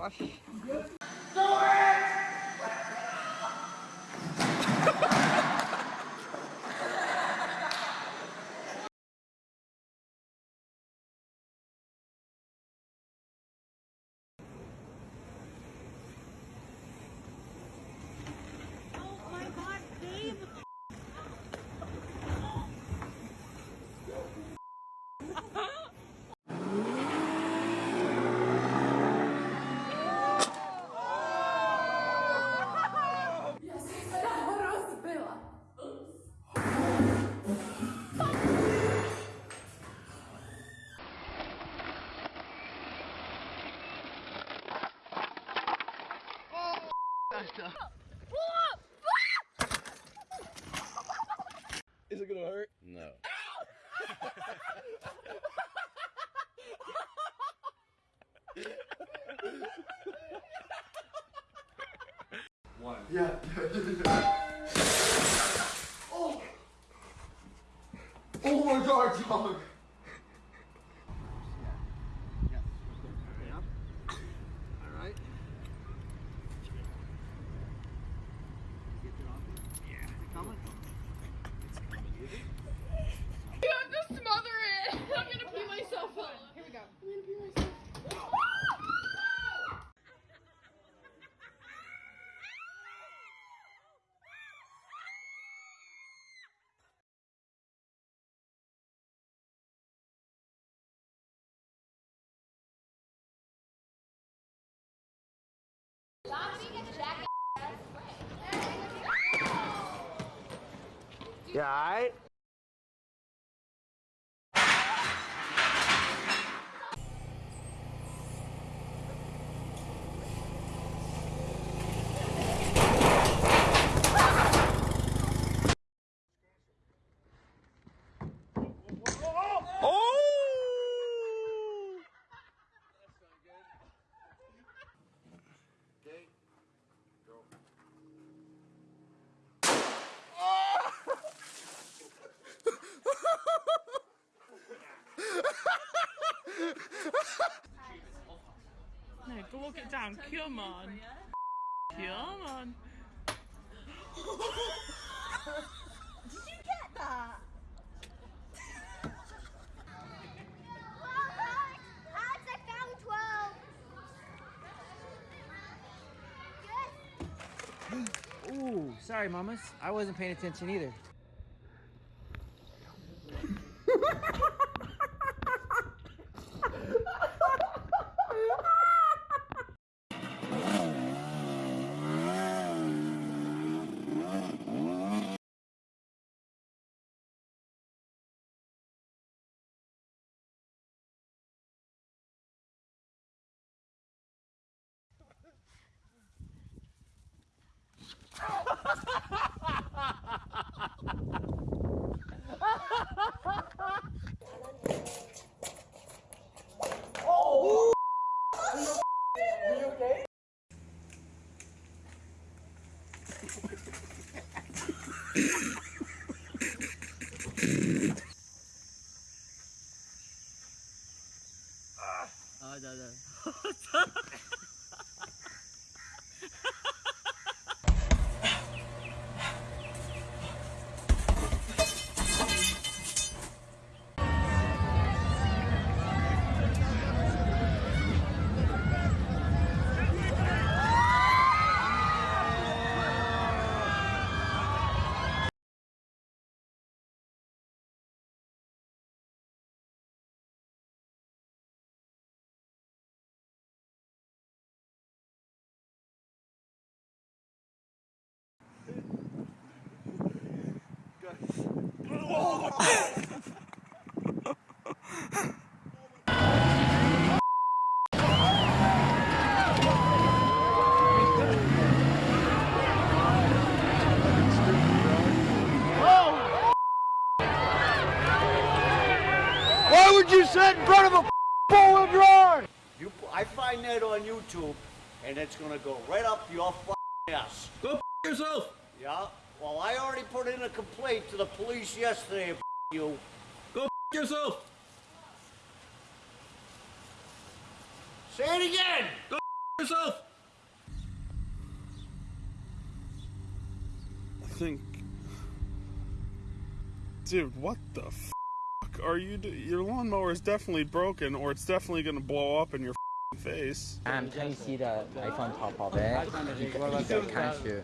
Good gosh. Is it gonna hurt? No. One. Yeah. oh. Oh my god, dog. Alright. Coming? You have to smother it. I'm gonna pee myself up. Here we go. I'm gonna pee myself. Yeah, alright? Go walk it down. Come on. Come on. Alex, I found 12. Good. Ooh, sorry, mamas. I wasn't paying attention either. 아, 자, 자. Why would you sit in front of a four-wheel drive? You, I find that on YouTube, and it's gonna go right up your ass. Go yourself. Yeah. Well, I already put in a complaint to the police yesterday F- you. Go f yourself. Say it again. Go f yourself. I think. Dude, what the f are you? Do- your lawnmower is definitely broken, or it's definitely gonna blow up in your f***ing face. 看喷漆的 iPhone 淘宝呗，一个一个看是。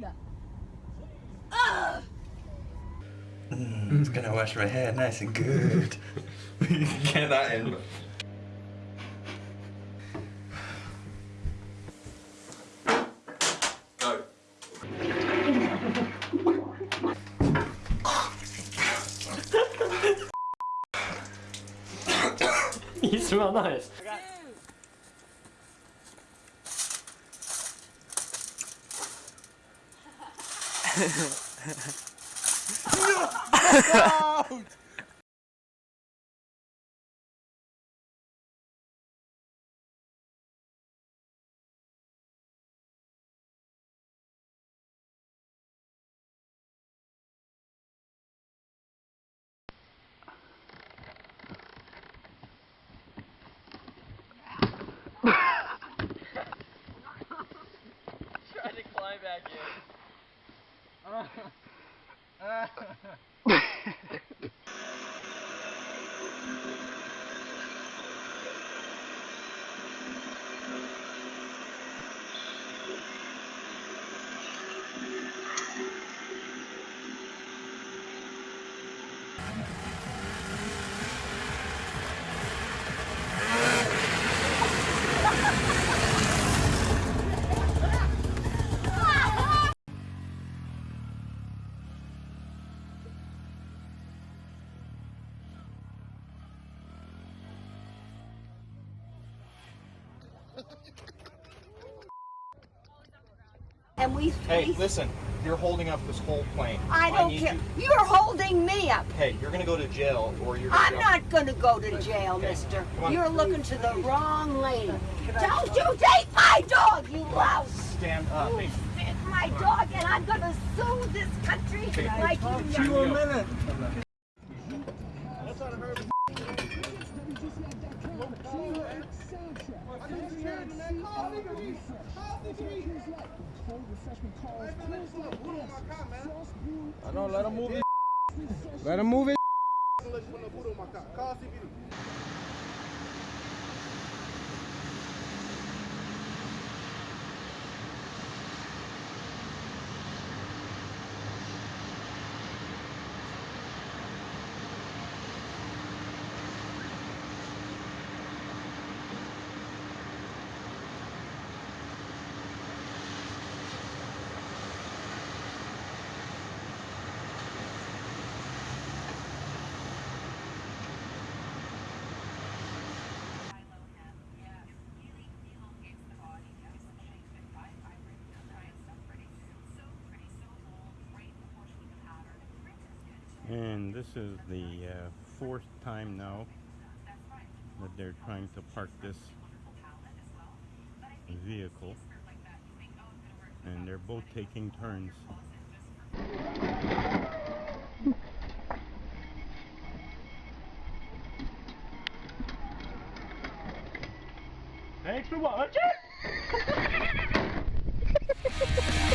lord! Ugh! I'm just gonna wash my hair nice and good. Get that in. Go. you smell nice. Trying to climb back in uh. And we, Hey, we listen, you're holding up this whole plane. I don't need care. you- You're holding me up. Hey, you're gonna go to jail or you're. I'm not going to go to jail, Okay, mister. You're looking to the wrong lady. Don't you take my dog, you louse! Stand up. You Hey, my dog, and I'm going to sue this country like you know. a minute. I know. Let him move it. Let him move it. And this is the uh, fourth time now that they're trying to park this vehicle. And they're both taking turns. Thanks for watching. Bye.